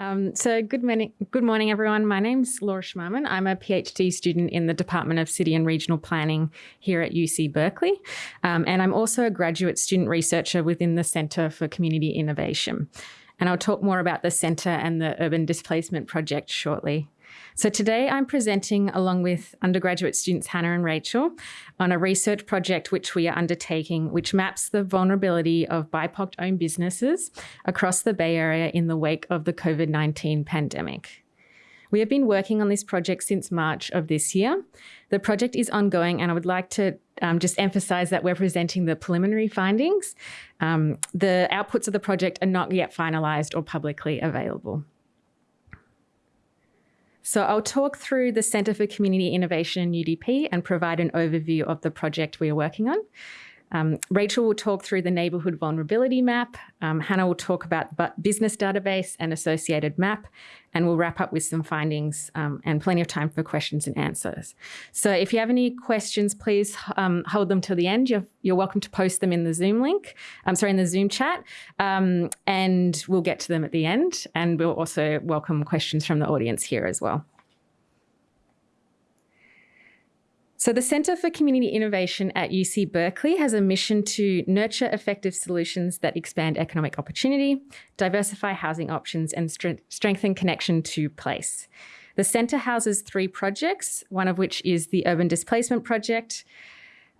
Um, so good morning, good morning, everyone. My name's Laura Schmarman. I'm a PhD student in the Department of City and Regional Planning here at UC Berkeley. Um, and I'm also a graduate student researcher within the Centre for Community Innovation. And I'll talk more about the centre and the Urban Displacement Project shortly. So today I'm presenting along with undergraduate students Hannah and Rachel on a research project which we are undertaking, which maps the vulnerability of BIPOC owned businesses across the Bay Area in the wake of the COVID-19 pandemic. We have been working on this project since March of this year. The project is ongoing and I would like to um, just emphasize that we're presenting the preliminary findings. Um, the outputs of the project are not yet finalized or publicly available. So I'll talk through the Centre for Community Innovation in UDP and provide an overview of the project we are working on. Um, Rachel will talk through the neighbourhood vulnerability map. Um, Hannah will talk about the business database and associated map, and we'll wrap up with some findings um, and plenty of time for questions and answers. So if you have any questions, please um, hold them till the end. You're, you're, welcome to post them in the Zoom link, I'm sorry, in the Zoom chat, um, and we'll get to them at the end. And we'll also welcome questions from the audience here as well. So the Centre for Community Innovation at UC Berkeley has a mission to nurture effective solutions that expand economic opportunity, diversify housing options and strengthen connection to place. The centre houses three projects, one of which is the Urban Displacement Project.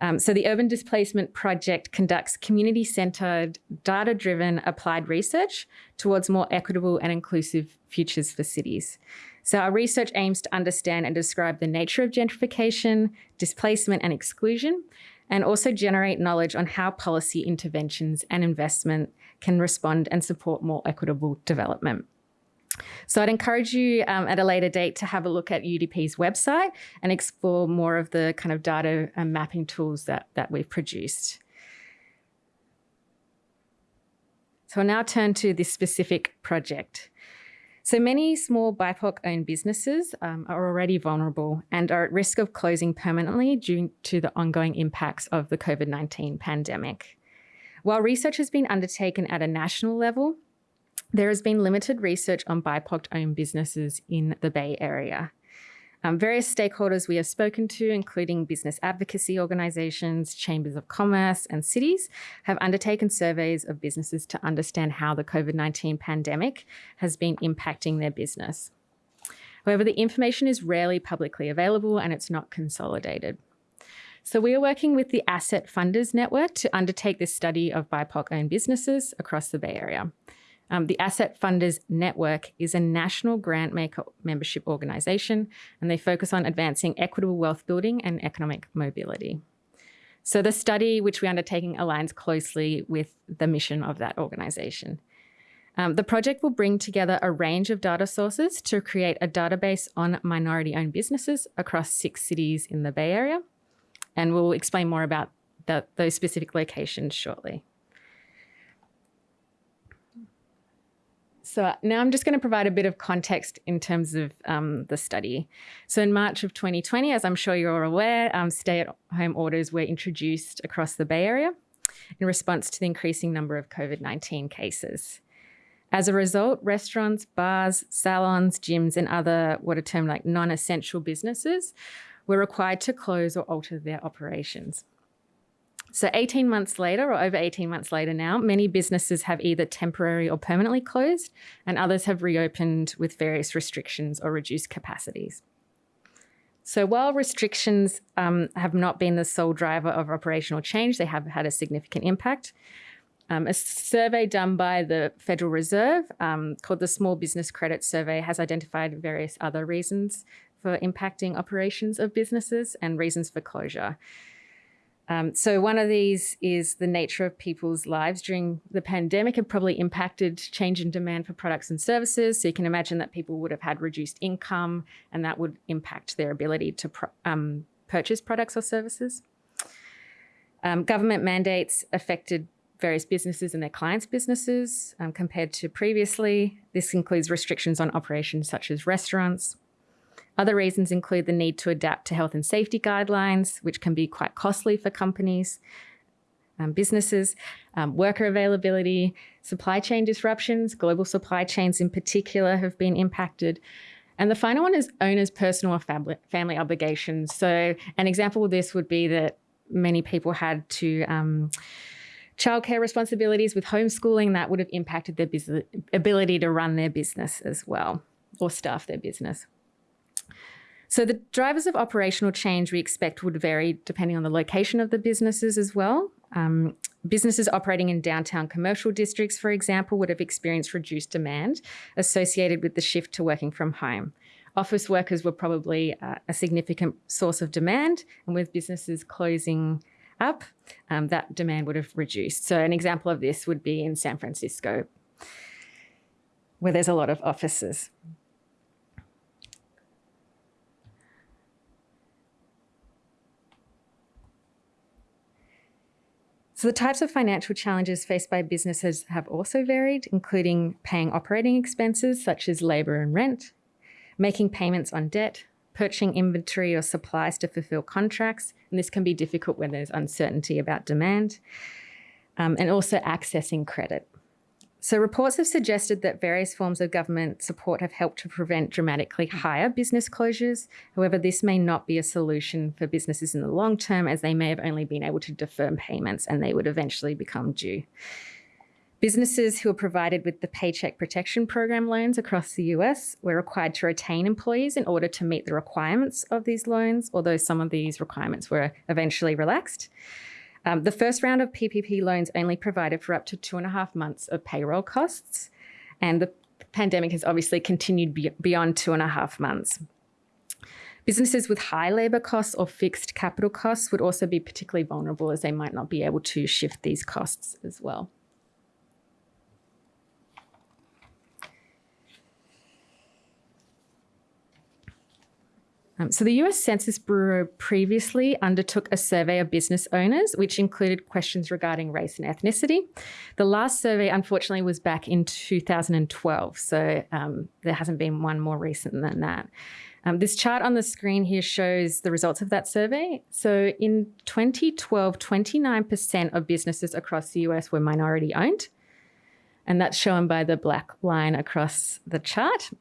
Um, so the Urban Displacement Project conducts community-centred, data-driven applied research towards more equitable and inclusive futures for cities. So our research aims to understand and describe the nature of gentrification, displacement and exclusion, and also generate knowledge on how policy interventions and investment can respond and support more equitable development. So I'd encourage you um, at a later date to have a look at UDP's website and explore more of the kind of data and mapping tools that, that we've produced. So I'll now turn to this specific project. So many small BIPOC owned businesses um, are already vulnerable and are at risk of closing permanently due to the ongoing impacts of the COVID-19 pandemic. While research has been undertaken at a national level, there has been limited research on BIPOC owned businesses in the Bay Area. Um, various stakeholders we have spoken to, including business advocacy organisations, chambers of commerce and cities, have undertaken surveys of businesses to understand how the COVID-19 pandemic has been impacting their business. However, the information is rarely publicly available and it's not consolidated. So we are working with the Asset Funders Network to undertake this study of BIPOC-owned businesses across the Bay Area. Um, the Asset Funders Network is a national grant maker membership organisation, and they focus on advancing equitable wealth building and economic mobility. So the study which we're undertaking aligns closely with the mission of that organisation. Um, the project will bring together a range of data sources to create a database on minority-owned businesses across six cities in the Bay Area, and we'll explain more about the, those specific locations shortly. So now I'm just going to provide a bit of context in terms of um, the study. So in March of 2020, as I'm sure you're aware, um, stay-at-home orders were introduced across the Bay Area in response to the increasing number of COVID-19 cases. As a result, restaurants, bars, salons, gyms, and other what are termed like non-essential businesses were required to close or alter their operations. So 18 months later, or over 18 months later now, many businesses have either temporary or permanently closed, and others have reopened with various restrictions or reduced capacities. So while restrictions um, have not been the sole driver of operational change, they have had a significant impact. Um, a survey done by the Federal Reserve um, called the Small Business Credit Survey has identified various other reasons for impacting operations of businesses and reasons for closure. Um, so one of these is the nature of people's lives during the pandemic have probably impacted change in demand for products and services. So you can imagine that people would have had reduced income and that would impact their ability to um, purchase products or services. Um, government mandates affected various businesses and their clients' businesses um, compared to previously. This includes restrictions on operations such as restaurants, other reasons include the need to adapt to health and safety guidelines, which can be quite costly for companies. um, businesses, um, worker availability, supply chain disruptions, global supply chains in particular have been impacted. And the final one is owners' personal or family obligations. So an example of this would be that many people had to um, childcare responsibilities with homeschooling that would have impacted their ability to run their business as well or staff their business. So the drivers of operational change we expect would vary depending on the location of the businesses as well. Um, businesses operating in downtown commercial districts, for example, would have experienced reduced demand associated with the shift to working from home. Office workers were probably uh, a significant source of demand, and with businesses closing up, um, that demand would have reduced. So an example of this would be in San Francisco, where there's a lot of offices. So the types of financial challenges faced by businesses have also varied, including paying operating expenses such as labour and rent, making payments on debt, purchasing inventory or supplies to fulfill contracts, and this can be difficult when there's uncertainty about demand, um, and also accessing credit. So reports have suggested that various forms of government support have helped to prevent dramatically higher business closures. However, this may not be a solution for businesses in the long term as they may have only been able to defer payments and they would eventually become due. Businesses who are provided with the Paycheck Protection Program loans across the US were required to retain employees in order to meet the requirements of these loans, although some of these requirements were eventually relaxed. Um, the first round of PPP loans only provided for up to two and a half months of payroll costs, and the pandemic has obviously continued be beyond two and a half months. Businesses with high labour costs or fixed capital costs would also be particularly vulnerable as they might not be able to shift these costs as well. Um, so the US Census Bureau previously undertook a survey of business owners, which included questions regarding race and ethnicity. The last survey, unfortunately, was back in 2012, so um, there hasn't been one more recent than that. Um, this chart on the screen here shows the results of that survey. So in 2012, 29% of businesses across the US were minority owned. And that's shown by the black line across the chart.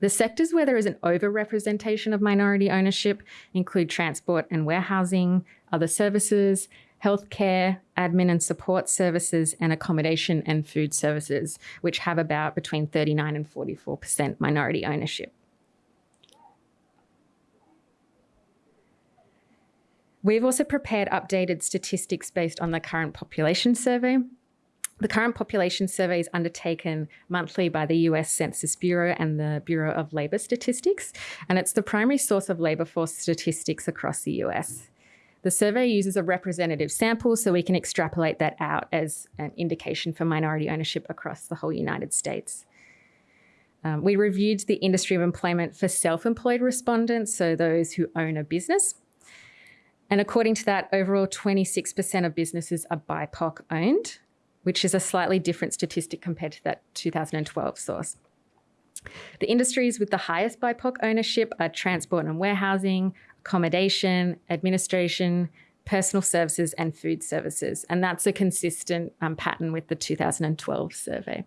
The sectors where there is an overrepresentation of minority ownership include transport and warehousing, other services, healthcare, admin and support services, and accommodation and food services, which have about between 39 and 44% minority ownership. We've also prepared updated statistics based on the current population survey. The current population survey is undertaken monthly by the US Census Bureau and the Bureau of Labor Statistics, and it's the primary source of labor force statistics across the US. The survey uses a representative sample so we can extrapolate that out as an indication for minority ownership across the whole United States. Um, we reviewed the industry of employment for self-employed respondents, so those who own a business. And according to that, overall 26% of businesses are BIPOC owned, which is a slightly different statistic compared to that 2012 source. The industries with the highest BIPOC ownership are transport and warehousing, accommodation, administration, personal services and food services. And that's a consistent um, pattern with the 2012 survey.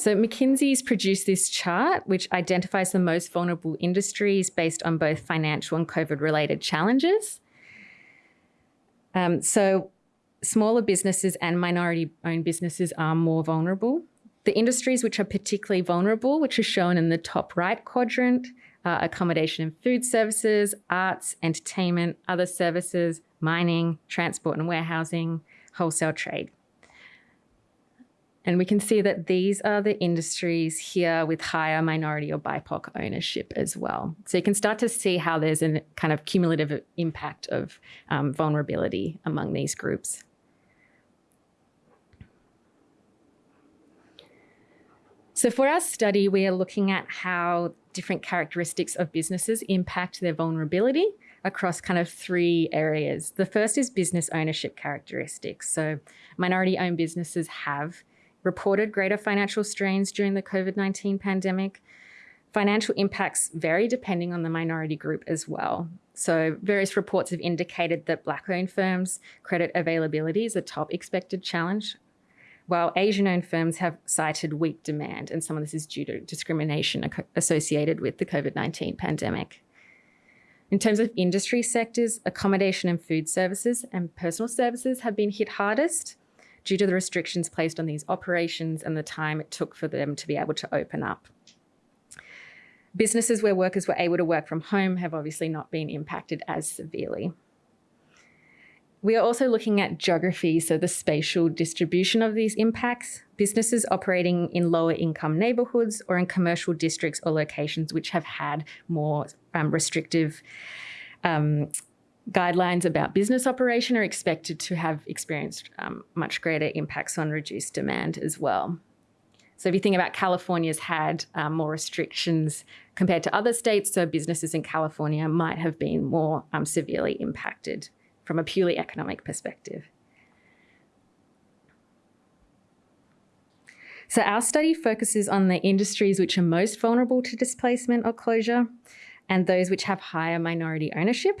So McKinsey's produced this chart, which identifies the most vulnerable industries based on both financial and COVID-related challenges. Um, so smaller businesses and minority-owned businesses are more vulnerable. The industries which are particularly vulnerable, which are shown in the top right quadrant, uh, accommodation and food services, arts, entertainment, other services, mining, transport and warehousing, wholesale trade. And we can see that these are the industries here with higher minority or BIPOC ownership as well. So you can start to see how there's a kind of cumulative impact of um, vulnerability among these groups. So for our study, we are looking at how different characteristics of businesses impact their vulnerability across kind of three areas. The first is business ownership characteristics. So minority owned businesses have reported greater financial strains during the COVID-19 pandemic. Financial impacts vary depending on the minority group as well. So various reports have indicated that black-owned firms' credit availability is a top expected challenge, while Asian-owned firms have cited weak demand, and some of this is due to discrimination associated with the COVID-19 pandemic. In terms of industry sectors, accommodation and food services and personal services have been hit hardest due to the restrictions placed on these operations and the time it took for them to be able to open up. Businesses where workers were able to work from home have obviously not been impacted as severely. We are also looking at geography, so the spatial distribution of these impacts. Businesses operating in lower income neighbourhoods or in commercial districts or locations which have had more um, restrictive um, guidelines about business operation are expected to have experienced um, much greater impacts on reduced demand as well. So if you think about California's had um, more restrictions compared to other states, so businesses in California might have been more um, severely impacted from a purely economic perspective. So our study focuses on the industries which are most vulnerable to displacement or closure and those which have higher minority ownership.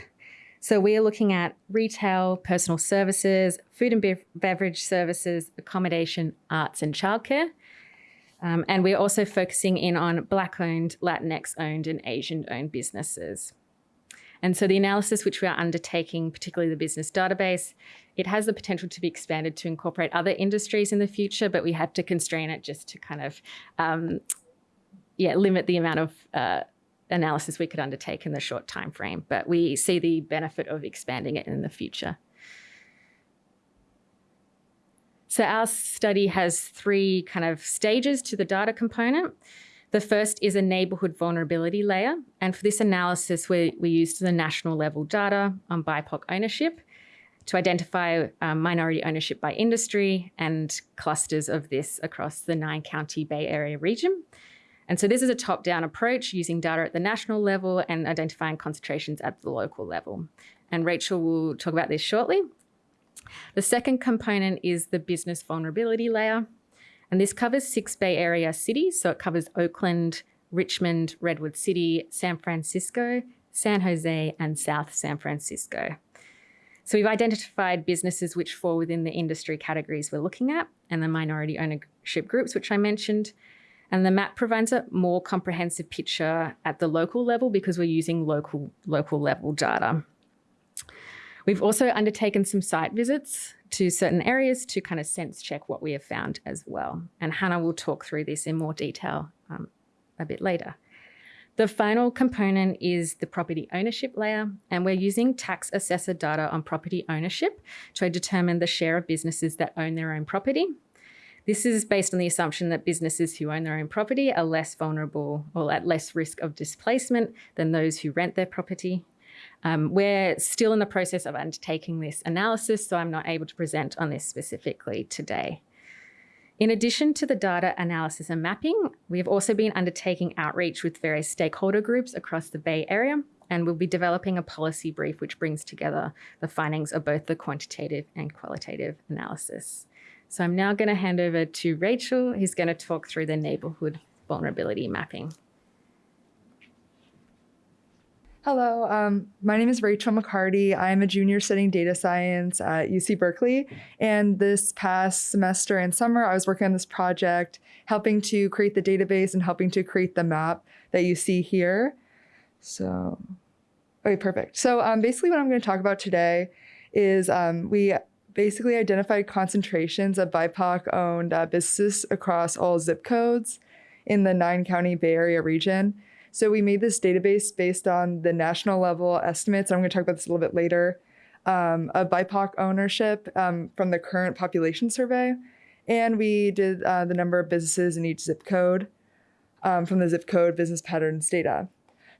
So we are looking at retail, personal services, food and beverage services, accommodation, arts and childcare. Um, and we're also focusing in on Black-owned, Latinx-owned and Asian-owned businesses. And so the analysis which we are undertaking, particularly the business database, it has the potential to be expanded to incorporate other industries in the future, but we had to constrain it just to kind of, um, yeah, limit the amount of uh, analysis we could undertake in the short time frame. But we see the benefit of expanding it in the future. So our study has three kind of stages to the data component. The first is a neighbourhood vulnerability layer. And for this analysis, we, we used the national level data on BIPOC ownership to identify um, minority ownership by industry and clusters of this across the nine county Bay Area region. And so this is a top-down approach using data at the national level and identifying concentrations at the local level. And Rachel will talk about this shortly. The second component is the business vulnerability layer. And this covers six Bay Area cities. So it covers Oakland, Richmond, Redwood City, San Francisco, San Jose, and South San Francisco. So we've identified businesses which fall within the industry categories we're looking at and the minority ownership groups, which I mentioned. And the map provides a more comprehensive picture at the local level because we're using local, local level data. We've also undertaken some site visits to certain areas to kind of sense check what we have found as well. And Hannah will talk through this in more detail um, a bit later. The final component is the property ownership layer, and we're using tax assessor data on property ownership to determine the share of businesses that own their own property. This is based on the assumption that businesses who own their own property are less vulnerable or at less risk of displacement than those who rent their property. Um, we're still in the process of undertaking this analysis, so I'm not able to present on this specifically today. In addition to the data analysis and mapping, we have also been undertaking outreach with various stakeholder groups across the Bay Area, and we'll be developing a policy brief which brings together the findings of both the quantitative and qualitative analysis. So I'm now going to hand over to Rachel, who's going to talk through the neighbourhood vulnerability mapping. Hello, um, my name is Rachel McCarty. I'm a junior studying data science at UC Berkeley. And this past semester and summer, I was working on this project, helping to create the database and helping to create the map that you see here. So, okay, perfect. So um, basically what I'm gonna talk about today is um, we basically identified concentrations of BIPOC owned uh, businesses across all zip codes in the nine county Bay Area region. So we made this database based on the national level estimates. I'm going to talk about this a little bit later um, of BIPOC ownership um, from the current population survey. And we did uh, the number of businesses in each zip code um, from the zip code business patterns data.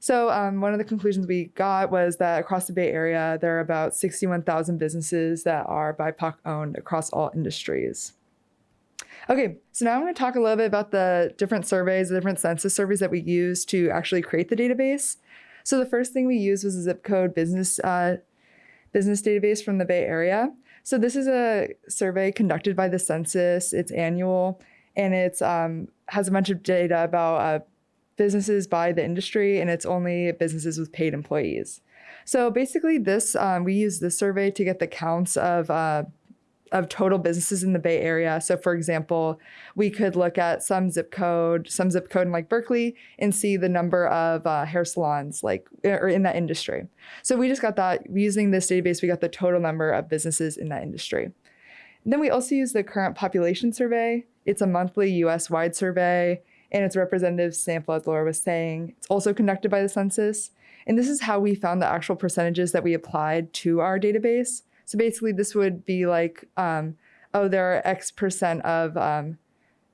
So um, one of the conclusions we got was that across the Bay Area, there are about 61,000 businesses that are BIPOC owned across all industries. Okay, so now I'm going to talk a little bit about the different surveys, the different census surveys that we use to actually create the database. So the first thing we used was a zip code business uh, business database from the Bay Area. So this is a survey conducted by the census. It's annual, and it's um, has a bunch of data about uh, businesses by the industry, and it's only businesses with paid employees. So basically, this um, we use this survey to get the counts of uh, of total businesses in the Bay Area. So, for example, we could look at some zip code, some zip code in like Berkeley, and see the number of uh, hair salons like or in that industry. So we just got that using this database. We got the total number of businesses in that industry. And then we also use the current population survey. It's a monthly U.S. wide survey, and it's representative sample, as Laura was saying. It's also conducted by the census. And this is how we found the actual percentages that we applied to our database. So basically, this would be like, um, oh, there are X percent of um,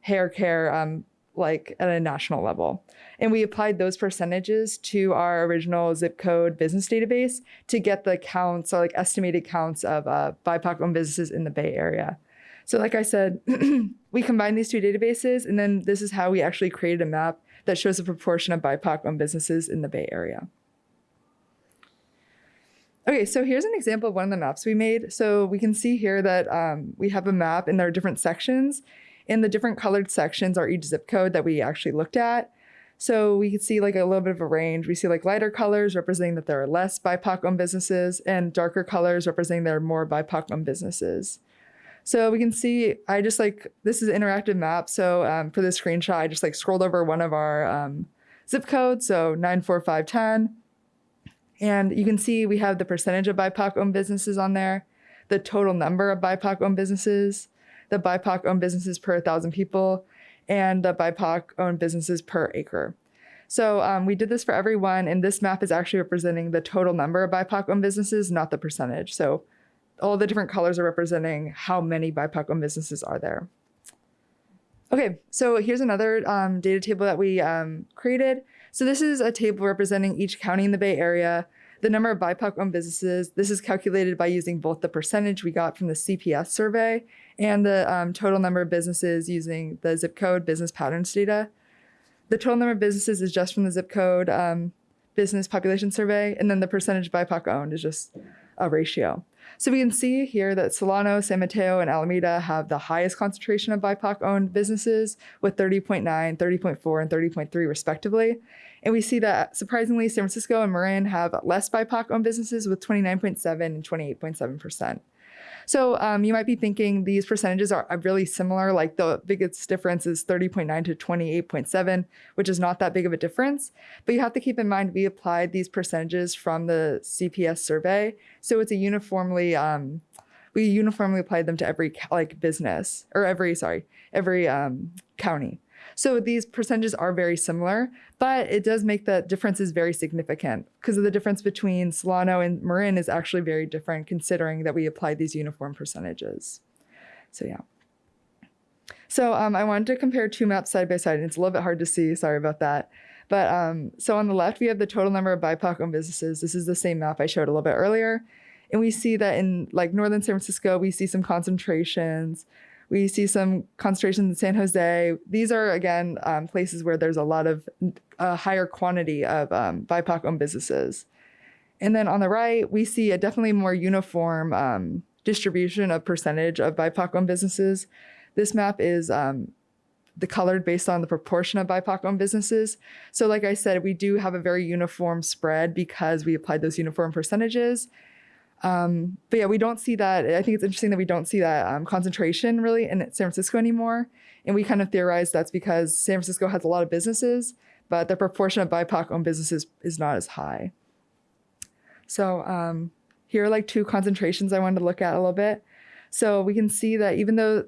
hair care um, like at a national level. And we applied those percentages to our original zip code business database to get the counts or like estimated counts of uh, BIPOC owned businesses in the Bay Area. So, like I said, we combined these two databases, and then this is how we actually created a map that shows the proportion of BIPOC owned businesses in the Bay Area. Okay, so here's an example of one of the maps we made. So we can see here that um, we have a map and there are different sections and the different colored sections are each zip code that we actually looked at. So we can see like a little bit of a range. We see like lighter colors representing that there are less BIPOC owned businesses and darker colors representing there are more BIPOC owned businesses. So we can see, I just like, this is an interactive map. So um, for this screenshot, I just like scrolled over one of our um, zip codes. So 94510 and you can see we have the percentage of BIPOC owned businesses on there, the total number of BIPOC owned businesses, the BIPOC owned businesses per 1,000 people, and the BIPOC owned businesses per acre. So um, we did this for everyone, and this map is actually representing the total number of BIPOC owned businesses, not the percentage. So all the different colors are representing how many BIPOC owned businesses are there. Okay, so here's another um, data table that we um, created. So this is a table representing each county in the Bay Area, the number of BIPOC owned businesses. This is calculated by using both the percentage we got from the CPS survey and the um, total number of businesses using the zip code business patterns data. The total number of businesses is just from the zip code um, business population survey, and then the percentage BIPOC owned is just a ratio. So we can see here that Solano, San Mateo, and Alameda have the highest concentration of BIPOC owned businesses with 30.9, 30.4, and 30.3 respectively. And we see that surprisingly, San Francisco and Marin have less BIPOC owned businesses with 29.7 and 28.7%. So um, you might be thinking these percentages are really similar. Like the biggest difference is 30.9 to 28.7, which is not that big of a difference. But you have to keep in mind we applied these percentages from the CPS survey. So it's a uniformly, um, we uniformly applied them to every like business or every, sorry, every um, county. So these percentages are very similar, but it does make the differences very significant because of the difference between Solano and Marin is actually very different considering that we applied these uniform percentages. So yeah. So um, I wanted to compare two maps side by side. and It's a little bit hard to see, sorry about that. But um, so on the left, we have the total number of BIPOC owned businesses. This is the same map I showed a little bit earlier. And we see that in like northern San Francisco, we see some concentrations we see some concentrations in San Jose. These are, again, um, places where there's a lot of a higher quantity of um, BIPOC owned businesses. And then on the right, we see a definitely more uniform um, distribution of percentage of BIPOC owned businesses. This map is um, the colored based on the proportion of BIPOC owned businesses. So like I said, we do have a very uniform spread because we applied those uniform percentages. Um, but yeah, we don't see that. I think it's interesting that we don't see that um, concentration really in San Francisco anymore. And we kind of theorize that's because San Francisco has a lot of businesses, but the proportion of BIPOC owned businesses is not as high. So um, here are like two concentrations I wanted to look at a little bit. So we can see that even though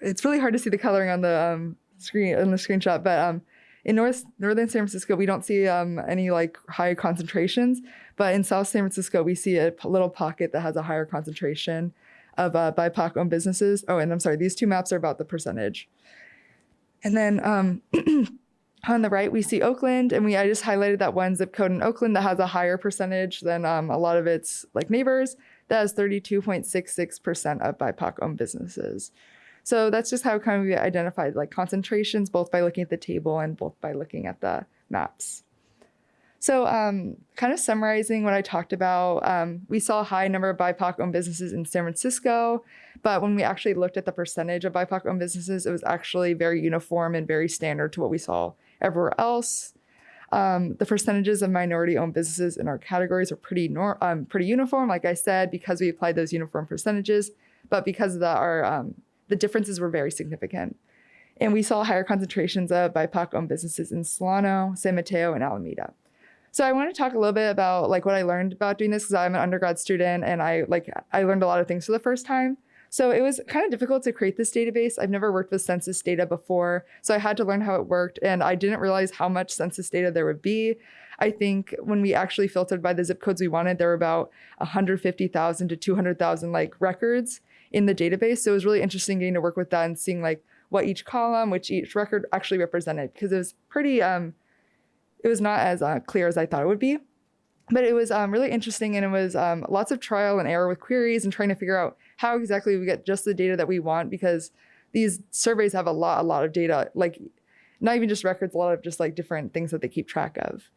it's really hard to see the coloring on the um, screen on the screenshot, but um, in North Northern San Francisco, we don't see um, any like high concentrations, but in South San Francisco, we see a little pocket that has a higher concentration of uh, BIPOC owned businesses. Oh, and I'm sorry, these two maps are about the percentage. And then um, on the right, we see Oakland, and we I just highlighted that one zip code in Oakland that has a higher percentage than um, a lot of its like neighbors. That has 32.66% of BIPOC owned businesses. So that's just how kind of we identified like concentrations, both by looking at the table and both by looking at the maps. So um, kind of summarizing what I talked about, um, we saw a high number of BIPOC owned businesses in San Francisco, but when we actually looked at the percentage of BIPOC owned businesses, it was actually very uniform and very standard to what we saw everywhere else. Um, the percentages of minority-owned businesses in our categories are pretty um, pretty uniform, like I said, because we applied those uniform percentages. But because of that, our um, the differences were very significant. And we saw higher concentrations of BIPOC-owned businesses in Solano, San Mateo, and Alameda. So I want to talk a little bit about like what I learned about doing this because I'm an undergrad student and I like I learned a lot of things for the first time. So it was kind of difficult to create this database. I've never worked with census data before, so I had to learn how it worked and I didn't realize how much census data there would be. I think when we actually filtered by the zip codes we wanted, there were about 150,000 to 200,000 like records in the database. So it was really interesting getting to work with that and seeing like what each column, which each record actually represented because it was pretty um it was not as uh, clear as I thought it would be. But it was um, really interesting and it was um, lots of trial and error with queries and trying to figure out how exactly we get just the data that we want because these surveys have a lot, a lot of data, like not even just records, a lot of just like different things that they keep track of.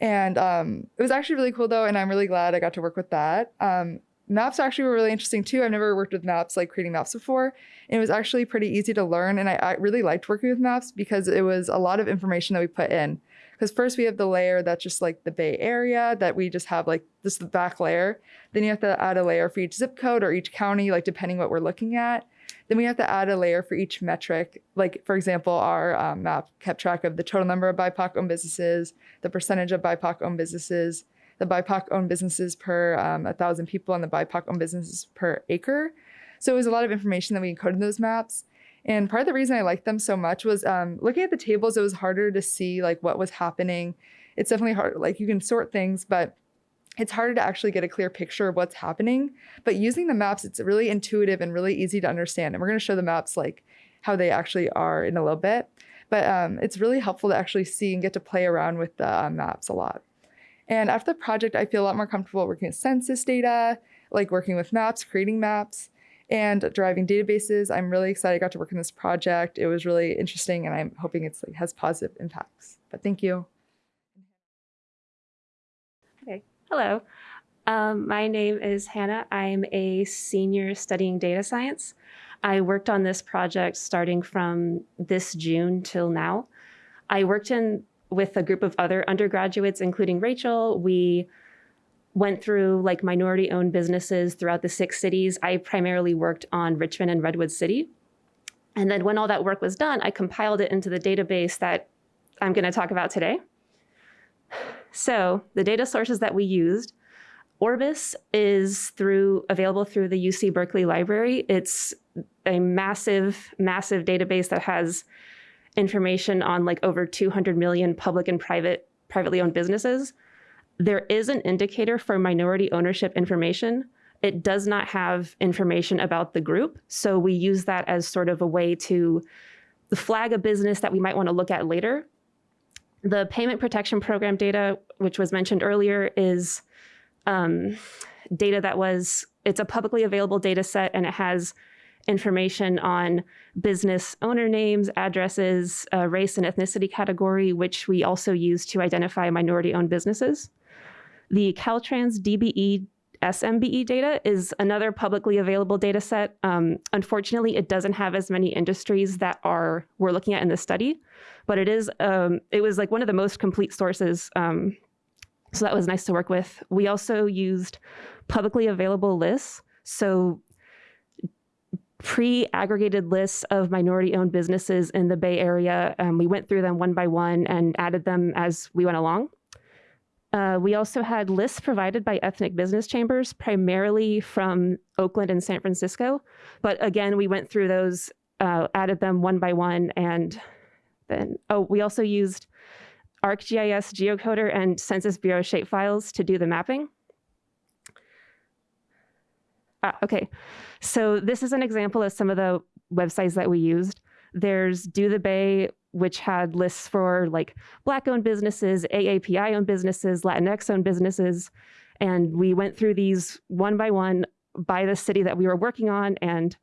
And um, it was actually really cool though, and I'm really glad I got to work with that. Um, maps actually were really interesting too. I've never worked with maps, like creating maps before. And it was actually pretty easy to learn. And I, I really liked working with maps because it was a lot of information that we put in. Because first we have the layer that's just like the Bay Area that we just have like this the back layer. Then you have to add a layer for each zip code or each county, like depending what we're looking at. Then we have to add a layer for each metric. Like for example, our um, map kept track of the total number of BIPOC owned businesses, the percentage of BIPOC owned businesses, the BIPOC owned businesses per um, 1,000 people, and the BIPOC owned businesses per acre. So it was a lot of information that we encoded in those maps. And part of the reason I liked them so much was um, looking at the tables, it was harder to see like what was happening. It's definitely hard, like you can sort things, but it's harder to actually get a clear picture of what's happening. But using the maps, it's really intuitive and really easy to understand. And we're gonna show the maps like how they actually are in a little bit. But um, it's really helpful to actually see and get to play around with the uh, maps a lot. And after the project, I feel a lot more comfortable working with census data, like working with maps, creating maps and driving databases. I'm really excited I got to work on this project. It was really interesting and I'm hoping it's like has positive impacts. But thank you. Okay, hello. Um, my name is Hannah. I'm a senior studying data science. I worked on this project starting from this June till now. I worked in with a group of other undergraduates, including Rachel. We went through like minority owned businesses throughout the six cities. I primarily worked on Richmond and Redwood City. And then when all that work was done, I compiled it into the database that I'm going to talk about today. So the data sources that we used, Orbis is through available through the UC Berkeley Library. It's a massive, massive database that has information on like over 200 million public and private, privately owned businesses. There is an indicator for minority ownership information. It does not have information about the group. So we use that as sort of a way to flag a business that we might want to look at later. The payment protection program data, which was mentioned earlier, is um, data that was, it's a publicly available data set and it has information on business owner names, addresses, uh, race and ethnicity category, which we also use to identify minority owned businesses. The Caltrans DBE SMBE data is another publicly available data set. Um, unfortunately, it doesn't have as many industries that are we're looking at in this study, but it is um, it was like one of the most complete sources. Um, so that was nice to work with. We also used publicly available lists. So pre-aggregated lists of minority-owned businesses in the Bay Area. Um, we went through them one by one and added them as we went along. Uh, we also had lists provided by ethnic business chambers, primarily from Oakland and San Francisco. But again, we went through those, uh, added them one by one, and then, oh, we also used ArcGIS geocoder and Census Bureau shapefiles to do the mapping. Ah, okay, so this is an example of some of the websites that we used. There's Do the Bay, which had lists for like Black owned businesses, AAPI owned businesses, Latinx owned businesses. And we went through these one by one by the city that we were working on and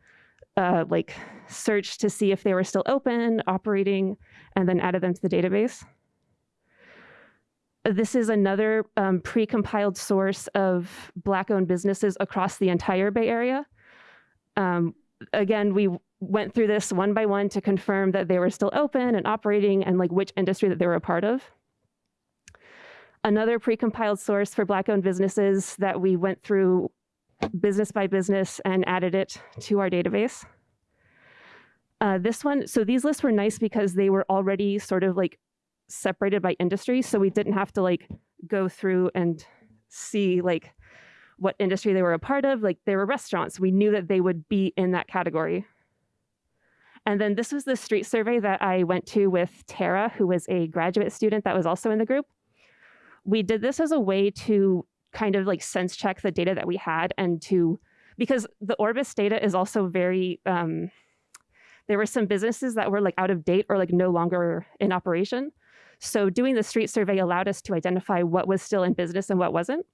uh, like searched to see if they were still open, operating, and then added them to the database. This is another um, pre-compiled source of Black-owned businesses across the entire Bay Area. Um, again, we went through this one by one to confirm that they were still open and operating and like which industry that they were a part of. Another precompiled source for Black owned businesses that we went through business by business and added it to our database. Uh, this one, so these lists were nice because they were already sort of like separated by industry. So we didn't have to like go through and see like what industry they were a part of. Like they were restaurants. We knew that they would be in that category. And then this was the street survey that I went to with Tara, who was a graduate student that was also in the group. We did this as a way to kind of like sense check the data that we had and to, because the Orbis data is also very, um, there were some businesses that were like out of date or like no longer in operation. So doing the street survey allowed us to identify what was still in business and what wasn't.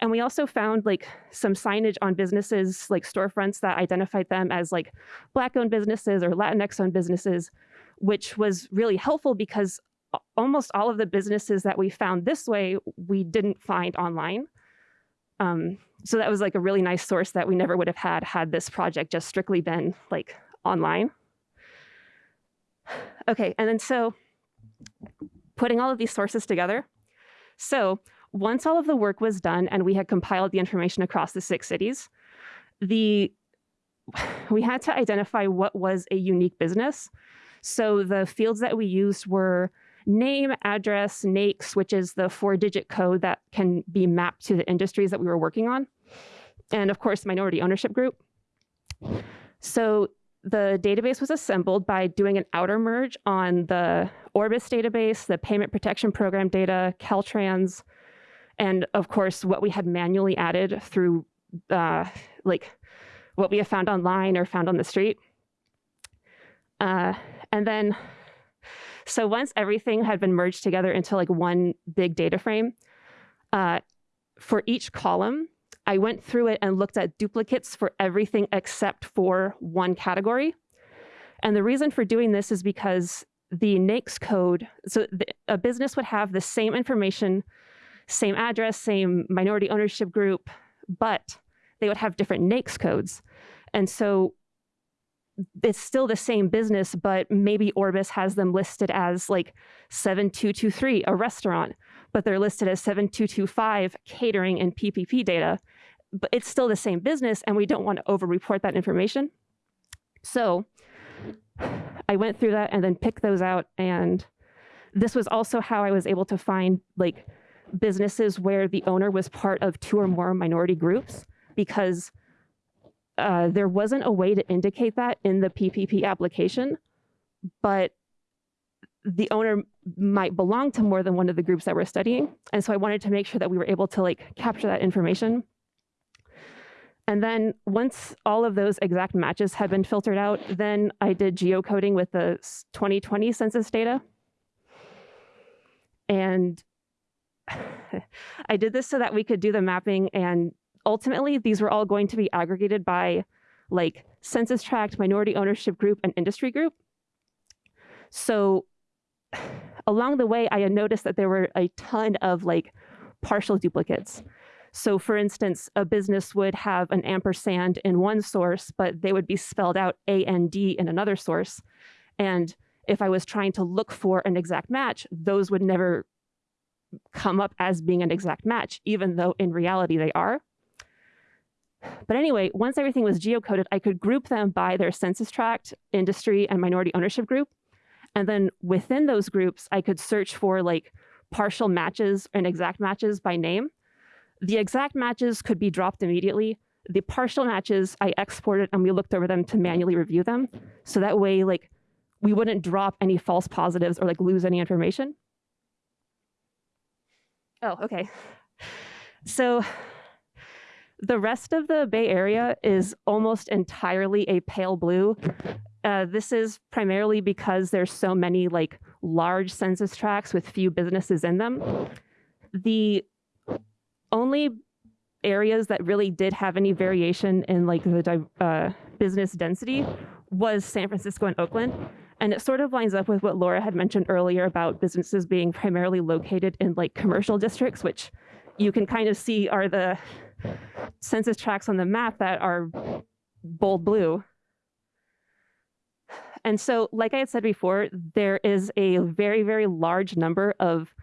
And we also found like some signage on businesses, like storefronts that identified them as like Black owned businesses or Latinx owned businesses, which was really helpful because almost all of the businesses that we found this way, we didn't find online. Um, so that was like a really nice source that we never would have had had this project just strictly been like online. Okay, and then so putting all of these sources together. So once all of the work was done and we had compiled the information across the six cities, the we had to identify what was a unique business. So the fields that we used were name, address, NAICS, which is the four digit code that can be mapped to the industries that we were working on. And of course, minority ownership group. So the database was assembled by doing an outer merge on the Orbis database, the payment protection program data, Caltrans, and of course, what we had manually added through uh, like what we have found online or found on the street. Uh, and then, so once everything had been merged together into like one big data frame, uh, for each column, I went through it and looked at duplicates for everything except for one category. And the reason for doing this is because the NAICS code, so the, a business would have the same information, same address, same minority ownership group, but they would have different NAICS codes. And so it's still the same business, but maybe Orbis has them listed as like 7223, a restaurant, but they're listed as 7225, catering and PPP data but it's still the same business and we don't want to over-report that information. So I went through that and then picked those out. And this was also how I was able to find like businesses where the owner was part of two or more minority groups because uh, there wasn't a way to indicate that in the PPP application, but the owner might belong to more than one of the groups that we're studying. And so I wanted to make sure that we were able to like capture that information and then once all of those exact matches had been filtered out, then I did geocoding with the 2020 census data. And I did this so that we could do the mapping and ultimately these were all going to be aggregated by like census tract, minority ownership group, and industry group. So along the way, I had noticed that there were a ton of like partial duplicates. So for instance, a business would have an ampersand in one source, but they would be spelled out A AND D in another source. And if I was trying to look for an exact match, those would never come up as being an exact match, even though in reality they are. But anyway, once everything was geocoded, I could group them by their census tract, industry, and minority ownership group. And then within those groups, I could search for like partial matches and exact matches by name. The exact matches could be dropped immediately. The partial matches I exported and we looked over them to manually review them. So that way, like, we wouldn't drop any false positives or like lose any information. Oh, okay. So the rest of the Bay Area is almost entirely a pale blue. Uh, this is primarily because there's so many like large census tracts with few businesses in them. The only areas that really did have any variation in like the uh, business density was San Francisco and Oakland. And it sort of lines up with what Laura had mentioned earlier about businesses being primarily located in like commercial districts, which you can kind of see are the census tracts on the map that are bold blue. And so, like I had said before, there is a very, very large number of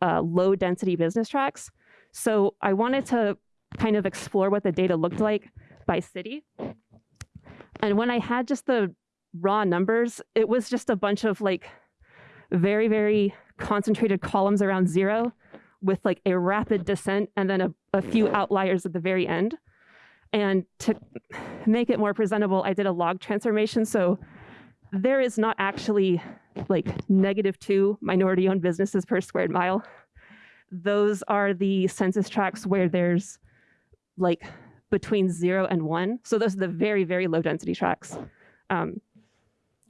uh, low density business tracts. So I wanted to kind of explore what the data looked like by city. And when I had just the raw numbers, it was just a bunch of like very, very concentrated columns around zero with like a rapid descent and then a, a few outliers at the very end. And to make it more presentable, I did a log transformation. So there is not actually like negative two minority owned businesses per squared mile. Those are the census tracts where there's like between zero and one. So those are the very, very low density tracts. Um,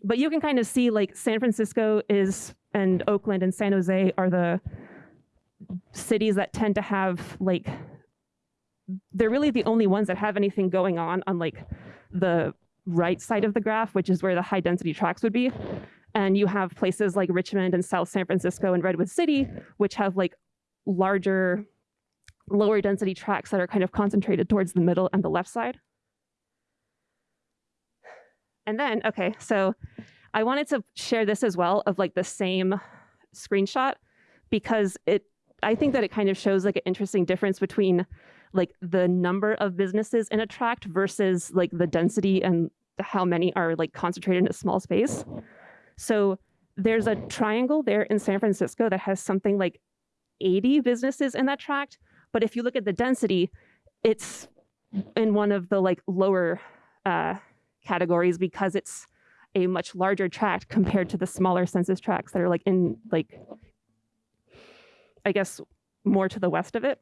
but you can kind of see like San Francisco is and Oakland and San Jose are the cities that tend to have like they're really the only ones that have anything going on on like the right side of the graph, which is where the high density tracts would be. And you have places like Richmond and South San Francisco and Redwood City, which have like larger, lower density tracts that are kind of concentrated towards the middle and the left side. And then, okay, so I wanted to share this as well of like the same screenshot because it, I think that it kind of shows like an interesting difference between like the number of businesses in a tract versus like the density and how many are like concentrated in a small space. So there's a triangle there in San Francisco that has something like 80 businesses in that tract. But if you look at the density, it's in one of the like lower uh, categories because it's a much larger tract compared to the smaller census tracts that are like in like, I guess, more to the west of it.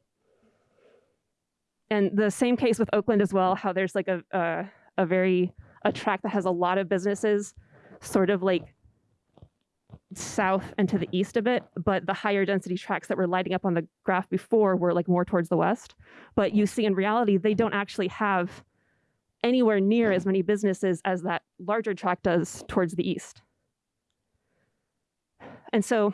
And the same case with Oakland as well, how there's like a, a, a very, a tract that has a lot of businesses sort of like south and to the east of it, but the higher density tracts that were lighting up on the graph before were like more towards the west. But you see in reality, they don't actually have anywhere near as many businesses as that larger tract does towards the east. And so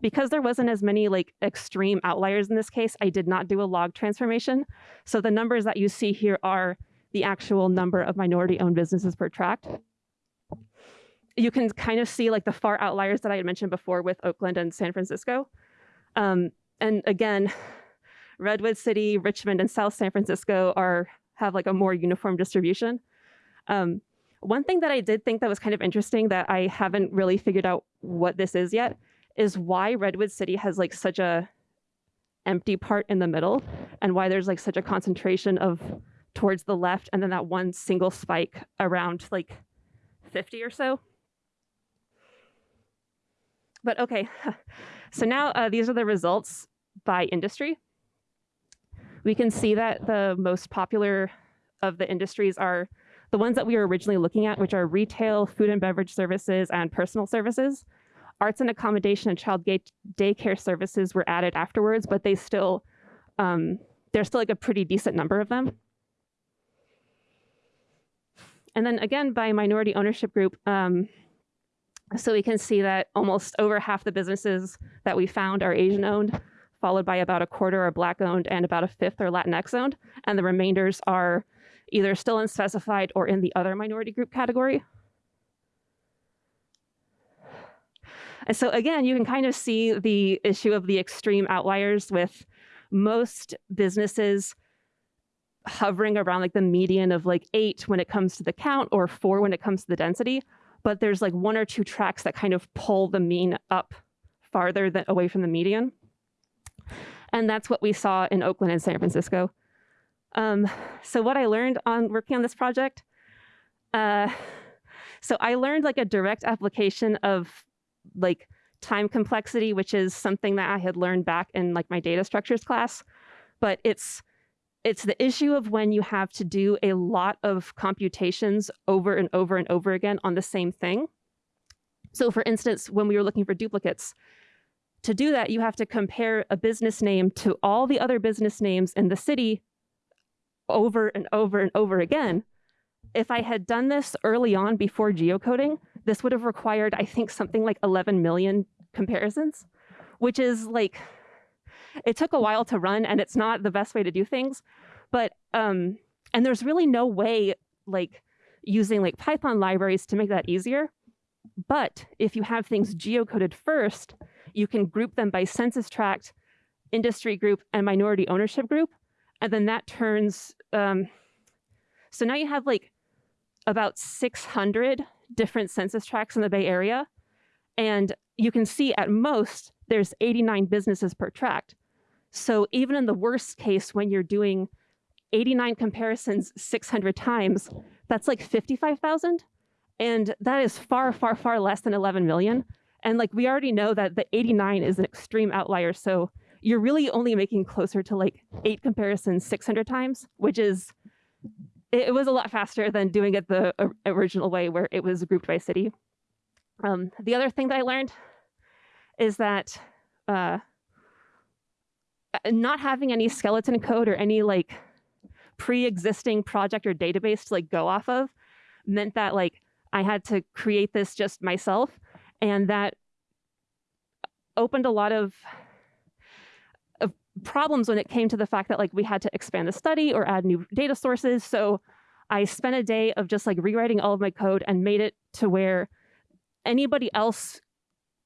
because there wasn't as many like extreme outliers in this case, I did not do a log transformation. So the numbers that you see here are the actual number of minority owned businesses per tract you can kind of see like the far outliers that I had mentioned before with Oakland and San Francisco. Um, and again, Redwood City, Richmond, and South San Francisco are have like a more uniform distribution. Um, one thing that I did think that was kind of interesting that I haven't really figured out what this is yet is why Redwood City has like such a empty part in the middle and why there's like such a concentration of towards the left and then that one single spike around like 50 or so. But okay, so now uh, these are the results by industry. We can see that the most popular of the industries are the ones that we were originally looking at, which are retail, food and beverage services, and personal services. Arts and accommodation and child daycare services were added afterwards, but they still, um, there's still like a pretty decent number of them. And then again, by minority ownership group, um, so we can see that almost over half the businesses that we found are Asian owned, followed by about a quarter are Black owned and about a fifth are Latinx owned. And the remainders are either still unspecified or in the other minority group category. And so again, you can kind of see the issue of the extreme outliers with most businesses hovering around like the median of like eight when it comes to the count or four when it comes to the density but there's like one or two tracts that kind of pull the mean up farther than away from the median. And that's what we saw in Oakland and San Francisco. Um, so what I learned on working on this project, uh, so I learned like a direct application of like time complexity, which is something that I had learned back in like my data structures class, but it's it's the issue of when you have to do a lot of computations over and over and over again on the same thing. So for instance, when we were looking for duplicates, to do that, you have to compare a business name to all the other business names in the city over and over and over again. If I had done this early on before geocoding, this would have required, I think, something like 11 million comparisons, which is like it took a while to run and it's not the best way to do things. But, um, and there's really no way like using like Python libraries to make that easier. But if you have things geocoded first, you can group them by census tract, industry group, and minority ownership group. And then that turns, um, so now you have like about 600 different census tracts in the Bay Area. And you can see at most there's 89 businesses per tract. So even in the worst case, when you're doing 89 comparisons 600 times, that's like 55,000. And that is far, far, far less than 11 million. And like we already know that the 89 is an extreme outlier. So you're really only making closer to like eight comparisons 600 times, which is, it was a lot faster than doing it the original way where it was grouped by city. Um, the other thing that I learned is that uh, not having any skeleton code or any like pre-existing project or database to like go off of meant that like I had to create this just myself and that opened a lot of, of problems when it came to the fact that like we had to expand the study or add new data sources. So I spent a day of just like rewriting all of my code and made it to where anybody else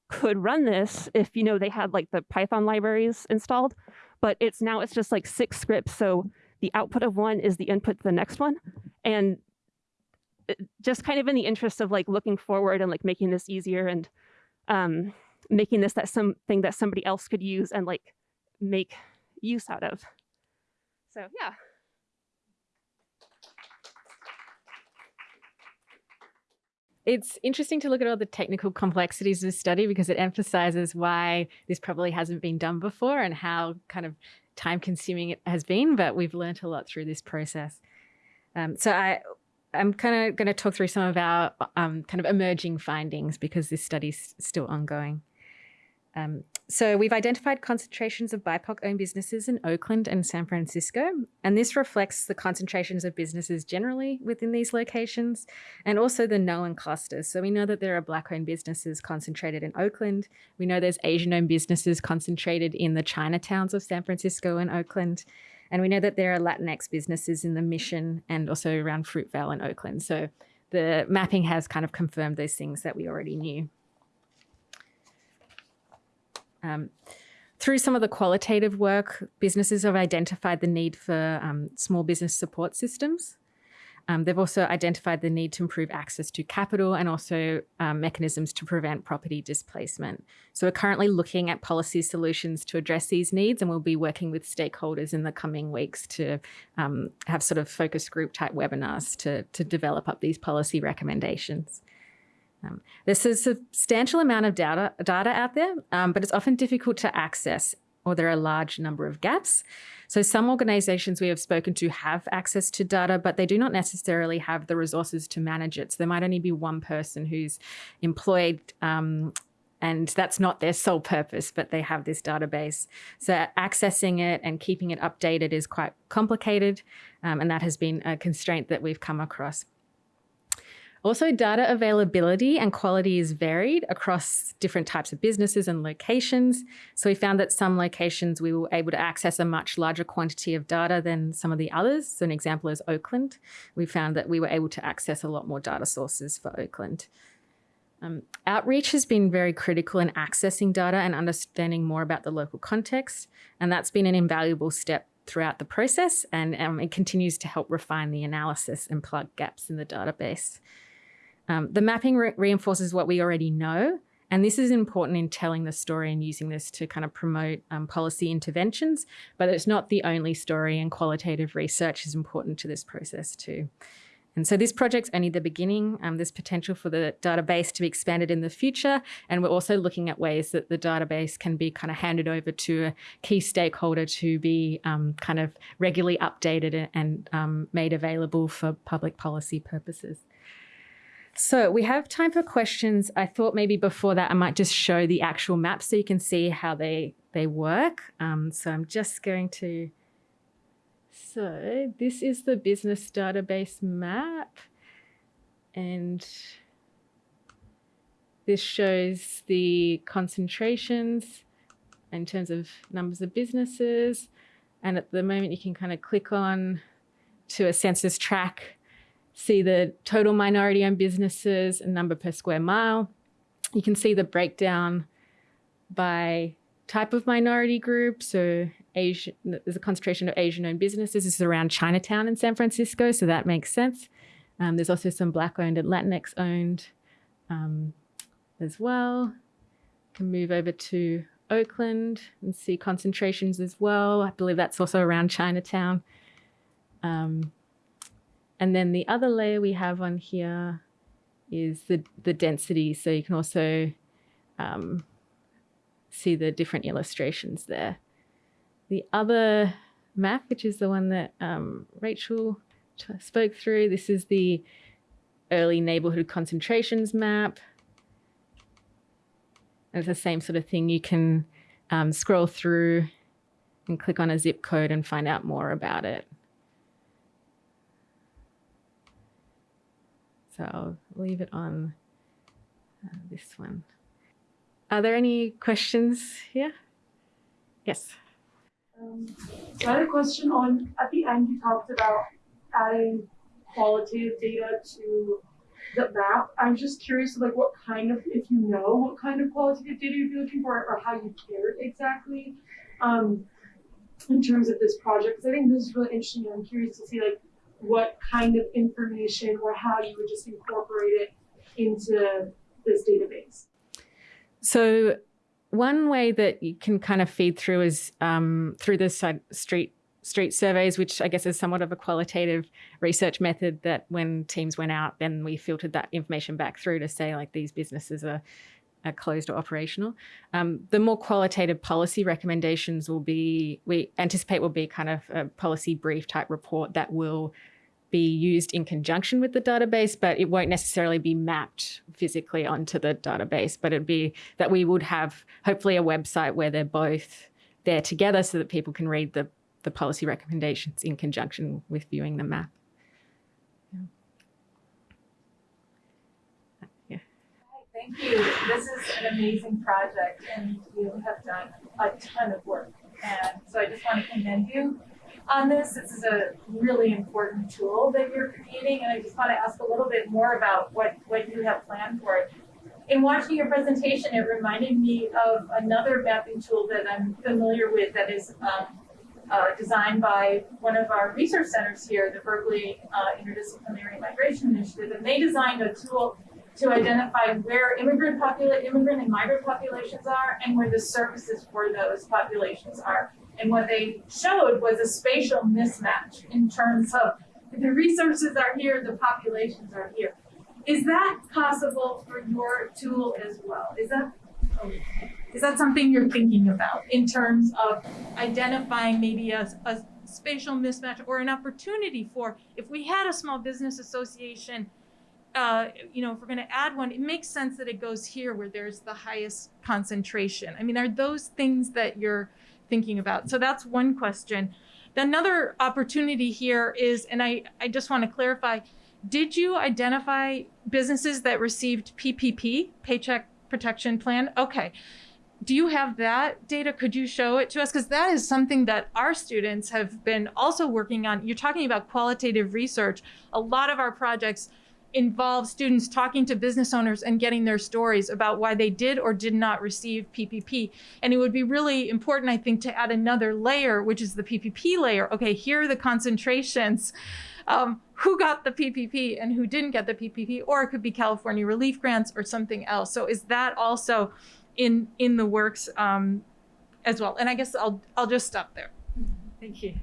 could run this if you know they had like the Python libraries installed, but it's now it's just like six scripts. So the output of one is the input to the next one. And just kind of in the interest of like looking forward and like making this easier and um, making this that something that somebody else could use and like make use out of. So yeah. It's interesting to look at all the technical complexities of the study because it emphasizes why this probably hasn't been done before and how kind of time consuming it has been, but we've learned a lot through this process. Um, so I, I'm kind of going to talk through some of our um, kind of emerging findings because this study is still ongoing. Um, so we've identified concentrations of BIPOC-owned businesses in Oakland and San Francisco, and this reflects the concentrations of businesses generally within these locations, and also the known clusters. So we know that there are Black-owned businesses concentrated in Oakland. We know there's Asian-owned businesses concentrated in the Chinatowns of San Francisco and Oakland. And we know that there are Latinx businesses in the Mission and also around Fruitvale and Oakland. So the mapping has kind of confirmed those things that we already knew. Um, through some of the qualitative work, businesses have identified the need for um, small business support systems. Um, they've also identified the need to improve access to capital and also um, mechanisms to prevent property displacement. So we're currently looking at policy solutions to address these needs and we'll be working with stakeholders in the coming weeks to um, have sort of focus group type webinars to, to develop up these policy recommendations. Um, there's a substantial amount of data, data out there, um, but it's often difficult to access or there are a large number of gaps. So some organizations we have spoken to have access to data, but they do not necessarily have the resources to manage it. So there might only be one person who's employed um, and that's not their sole purpose, but they have this database. So accessing it and keeping it updated is quite complicated, um, and that has been a constraint that we've come across. Also, data availability and quality is varied across different types of businesses and locations. So we found that some locations we were able to access a much larger quantity of data than some of the others. So an example is Oakland. We found that we were able to access a lot more data sources for Oakland. Um, outreach has been very critical in accessing data and understanding more about the local context. And that's been an invaluable step throughout the process and um, it continues to help refine the analysis and plug gaps in the database. Um, the mapping re reinforces what we already know, and this is important in telling the story and using this to kind of promote um, policy interventions, but it's not the only story and qualitative research is important to this process too. And so this project's only the beginning. Um, there's potential for the database to be expanded in the future. And we're also looking at ways that the database can be kind of handed over to a key stakeholder to be um, kind of regularly updated and um, made available for public policy purposes. So we have time for questions. I thought maybe before that I might just show the actual map so you can see how they, they work. Um, so I'm just going to, so this is the business database map. And this shows the concentrations in terms of numbers of businesses. And at the moment you can kind of click on to a census tract see the total minority owned businesses and number per square mile. You can see the breakdown by type of minority group. So Asian, there's a concentration of Asian-owned businesses. This is around Chinatown in San Francisco, so that makes sense. Um, there's also some Black-owned and Latinx-owned um, as well. Can move over to Oakland and see concentrations as well. I believe that's also around Chinatown. Um, and then the other layer we have on here is the, the density. So you can also um, see the different illustrations there. The other map, which is the one that um, Rachel spoke through, this is the early neighborhood concentrations map. And it's the same sort of thing. You can um, scroll through and click on a zip code and find out more about it. So I'll leave it on uh, this one. Are there any questions here? Yes. Um, so I had a question on, at the end you talked about adding qualitative data to the map. I'm just curious, like what kind of, if you know what kind of qualitative data you'd be looking for or how you cared exactly um, in terms of this project. Because I think this is really interesting. And I'm curious to see like what kind of information or how you would just incorporate it into this database. So one way that you can kind of feed through is um, through the street street surveys, which I guess is somewhat of a qualitative research method that when teams went out, then we filtered that information back through to say like these businesses are, closed or operational. Um, the more qualitative policy recommendations will be, we anticipate will be kind of a policy brief type report that will be used in conjunction with the database, but it won't necessarily be mapped physically onto the database, but it'd be that we would have hopefully a website where they're both there together so that people can read the, the policy recommendations in conjunction with viewing the map. Thank you. This is an amazing project and you have done a ton of work. And so I just want to commend you on this. This is a really important tool that you're creating, and I just want to ask a little bit more about what, what you have planned for it. In watching your presentation, it reminded me of another mapping tool that I'm familiar with that is um, uh, designed by one of our research centers here, the Berkeley uh, Interdisciplinary Migration Initiative, and they designed a tool to identify where immigrant, popula immigrant and migrant populations are and where the services for those populations are. And what they showed was a spatial mismatch in terms of the resources are here, the populations are here. Is that possible for your tool as well? Is that is that something you're thinking about in terms of identifying maybe a, a spatial mismatch or an opportunity for if we had a small business association uh, you know, if we're going to add one, it makes sense that it goes here where there's the highest concentration. I mean, are those things that you're thinking about? So that's one question. Another opportunity here is, and I, I just want to clarify, did you identify businesses that received PPP, Paycheck Protection Plan? Okay. Do you have that data? Could you show it to us? Because that is something that our students have been also working on. You're talking about qualitative research. A lot of our projects involve students talking to business owners and getting their stories about why they did or did not receive PPP. And it would be really important, I think, to add another layer, which is the PPP layer. Okay, here are the concentrations. Um, who got the PPP and who didn't get the PPP, or it could be California relief grants or something else. So is that also in in the works um, as well? And I guess I'll I'll just stop there. Thank you.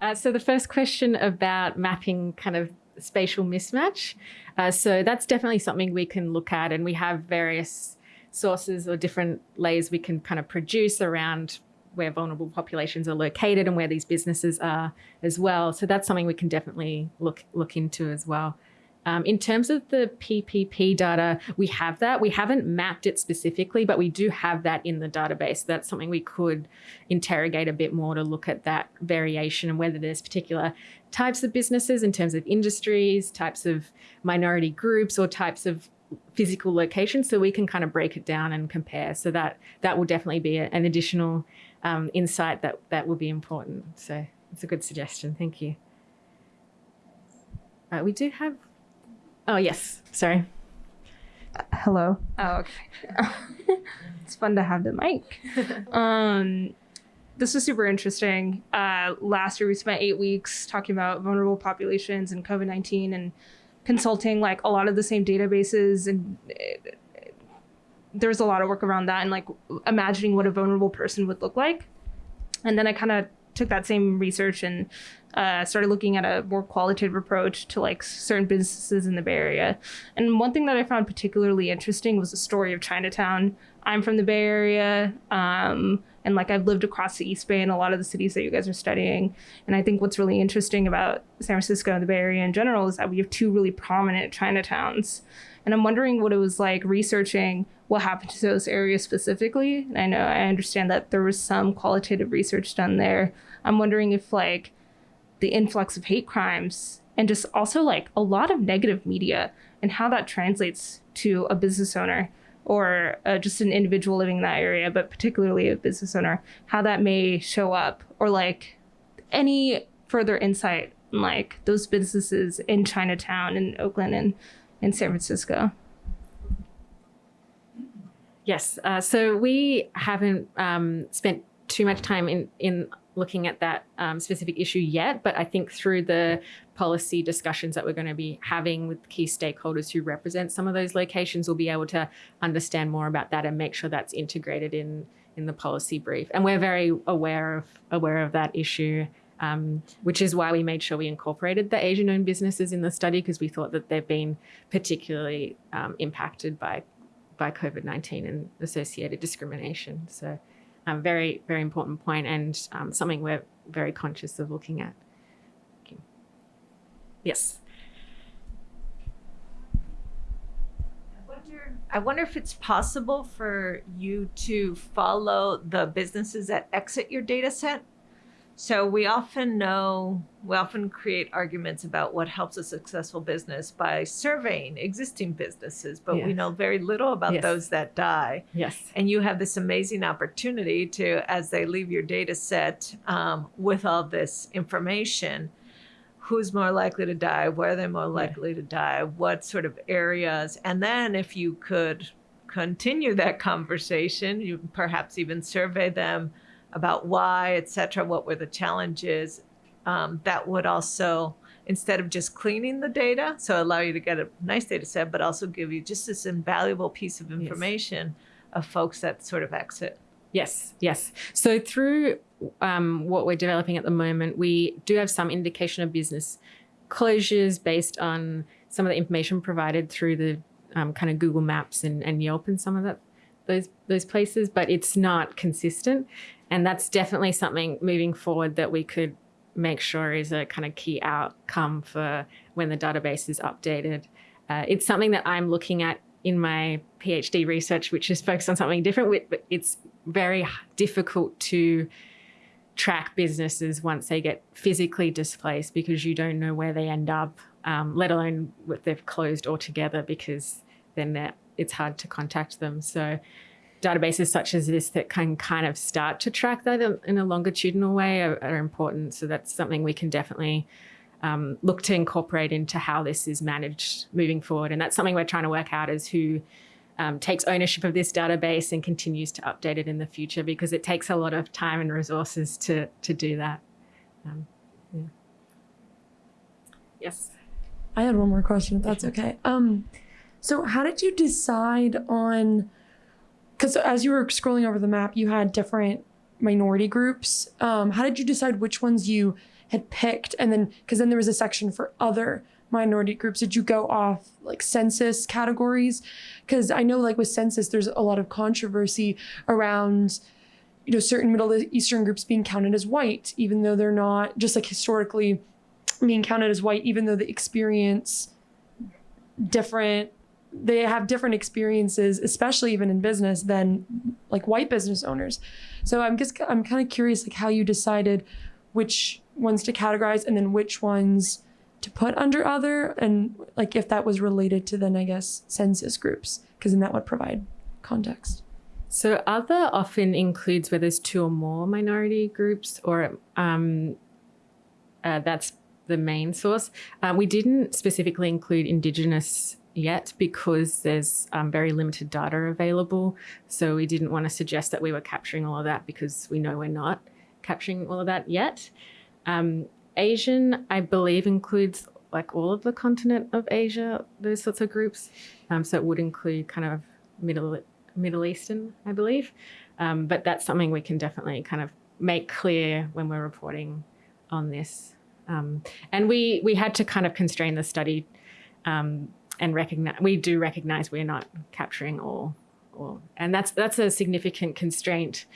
Uh, so the first question about mapping kind of spatial mismatch. Uh, so that's definitely something we can look at and we have various sources or different layers we can kind of produce around where vulnerable populations are located and where these businesses are as well. So that's something we can definitely look look into as well. Um, in terms of the PPP data, we have that. We haven't mapped it specifically, but we do have that in the database. That's something we could interrogate a bit more to look at that variation and whether there's particular types of businesses in terms of industries, types of minority groups, or types of physical locations. So we can kind of break it down and compare. So that that will definitely be a, an additional um, insight that that will be important. So it's a good suggestion. Thank you. Uh, we do have Oh, yes. Sorry. Hello. Oh, okay. it's fun to have the mic. Um, this was super interesting. Uh, last year, we spent eight weeks talking about vulnerable populations and COVID 19 and consulting like a lot of the same databases. And it, it, there was a lot of work around that and like imagining what a vulnerable person would look like. And then I kind of took that same research and uh, started looking at a more qualitative approach to like certain businesses in the Bay Area. And one thing that I found particularly interesting was the story of Chinatown. I'm from the Bay Area, um, and like I've lived across the East Bay in a lot of the cities that you guys are studying. And I think what's really interesting about San Francisco and the Bay Area in general is that we have two really prominent Chinatowns. And I'm wondering what it was like researching what happened to those areas specifically. And I know I understand that there was some qualitative research done there. I'm wondering if like the influx of hate crimes and just also like a lot of negative media and how that translates to a business owner or uh, just an individual living in that area, but particularly a business owner, how that may show up or like any further insight like those businesses in Chinatown and Oakland and in San Francisco. Yes. Uh, so we haven't um, spent too much time in, in looking at that um, specific issue yet, but I think through the policy discussions that we're going to be having with key stakeholders who represent some of those locations, we'll be able to understand more about that and make sure that's integrated in in the policy brief. And we're very aware of aware of that issue. Um, which is why we made sure we incorporated the Asian-owned businesses in the study because we thought that they've been particularly um, impacted by by COVID-19 and associated discrimination. So um, very, very important point and um, something we're very conscious of looking at. Okay. Yes. I wonder, I wonder if it's possible for you to follow the businesses that exit your data set so we often know, we often create arguments about what helps a successful business by surveying existing businesses, but yes. we know very little about yes. those that die. Yes. And you have this amazing opportunity to, as they leave your data set um, with all this information, who's more likely to die, where they're more likely yeah. to die, what sort of areas. And then if you could continue that conversation, you perhaps even survey them about why, et cetera, what were the challenges. Um, that would also, instead of just cleaning the data, so allow you to get a nice data set, but also give you just this invaluable piece of information yes. of folks that sort of exit. Yes, yes. So through um, what we're developing at the moment, we do have some indication of business closures based on some of the information provided through the um, kind of Google Maps and, and Yelp and some of that those those places, but it's not consistent. And that's definitely something moving forward that we could make sure is a kind of key outcome for when the database is updated. Uh, it's something that I'm looking at in my PhD research, which is focused on something different. But it's very difficult to track businesses once they get physically displaced because you don't know where they end up, um, let alone if they've closed altogether because then it's hard to contact them. So databases such as this that can kind of start to track that in a longitudinal way are, are important. So that's something we can definitely um, look to incorporate into how this is managed moving forward. And that's something we're trying to work out is who um, takes ownership of this database and continues to update it in the future because it takes a lot of time and resources to, to do that. Um, yeah. Yes. I had one more question, if that's okay. Um, so how did you decide on because as you were scrolling over the map, you had different minority groups. Um, how did you decide which ones you had picked? And then, because then there was a section for other minority groups. Did you go off like census categories? Because I know, like with census, there's a lot of controversy around, you know, certain Middle Eastern groups being counted as white, even though they're not, just like historically being counted as white, even though they experience different they have different experiences, especially even in business, than like white business owners. So I'm just I'm kind of curious like how you decided which ones to categorize and then which ones to put under other and like if that was related to then I guess census groups because then that would provide context. So other often includes where there's two or more minority groups or um, uh, that's the main source. Uh, we didn't specifically include Indigenous yet because there's um, very limited data available. So we didn't want to suggest that we were capturing all of that because we know we're not capturing all of that yet. Um, Asian, I believe, includes like all of the continent of Asia, those sorts of groups. Um, so it would include kind of Middle Middle Eastern, I believe. Um, but that's something we can definitely kind of make clear when we're reporting on this. Um, and we we had to kind of constrain the study um, and recognize we do recognize we're not capturing all, all and that's that's a significant constraint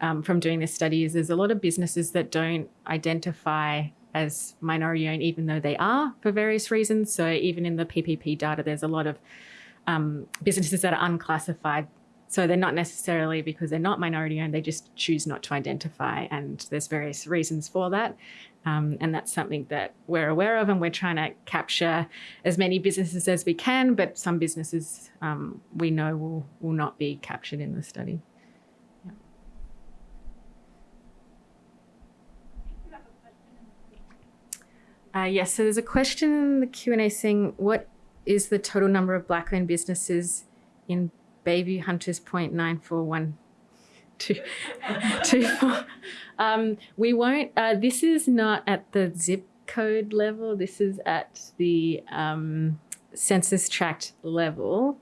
um, from doing this study. Is there's a lot of businesses that don't identify as minority owned, even though they are for various reasons. So even in the PPP data, there's a lot of um, businesses that are unclassified so they're not necessarily because they're not minority owned, they just choose not to identify. And there's various reasons for that. Um, and that's something that we're aware of and we're trying to capture as many businesses as we can, but some businesses um, we know will, will not be captured in the study. Uh, yes, so there's a question in the Q&A saying, what is the total number of black-owned businesses in Bayview Hunters Point nine four one two two four. Um, we won't. Uh, this is not at the zip code level. This is at the um, census tract level.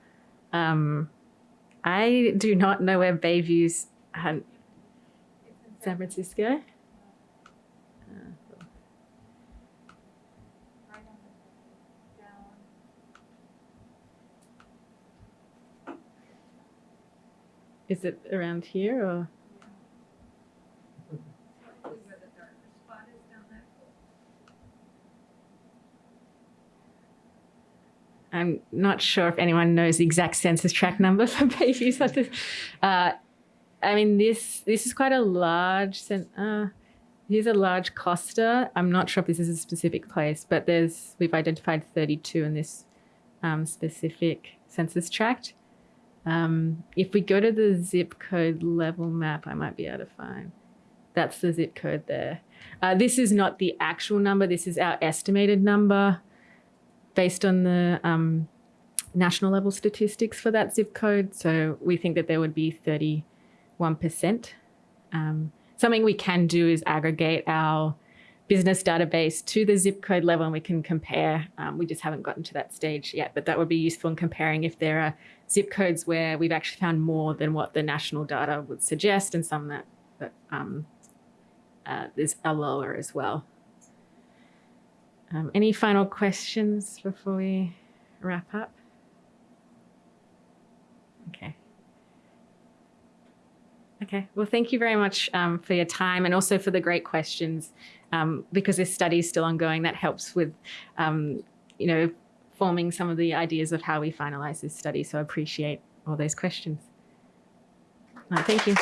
Um, I do not know where Bayview's hunt. San Francisco. Is it around here or? I'm not sure if anyone knows the exact census tract number for babies. uh, I mean, this this is quite a large. Uh, here's a large cluster. I'm not sure if this is a specific place, but there's we've identified 32 in this um, specific census tract. Um, if we go to the zip code level map, I might be able to find. That's the zip code there. Uh, this is not the actual number. This is our estimated number based on the um, national level statistics for that zip code. So we think that there would be 31%. Um, something we can do is aggregate our business database to the zip code level and we can compare. Um, we just haven't gotten to that stage yet, but that would be useful in comparing if there are zip codes where we've actually found more than what the national data would suggest and some that, that um, uh, is lower as well. Um, any final questions before we wrap up? Okay. Okay, well, thank you very much um, for your time and also for the great questions. Um, because this study is still ongoing, that helps with, um, you know, forming some of the ideas of how we finalize this study. So I appreciate all those questions. thank you.